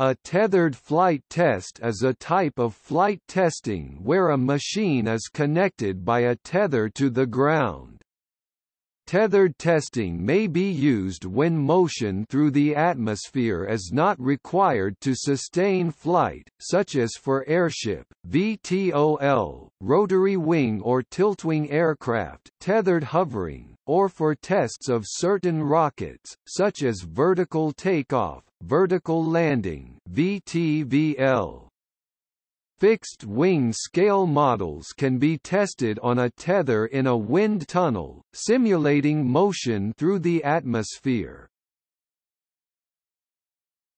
A tethered flight test is a type of flight testing where a machine is connected by a tether to the ground. Tethered testing may be used when motion through the atmosphere is not required to sustain flight, such as for airship, VTOL, rotary wing or tiltwing aircraft tethered hovering, or for tests of certain rockets, such as vertical takeoff, vertical landing VTVL. Fixed-wing scale models can be tested on a tether in a wind tunnel, simulating motion through the atmosphere.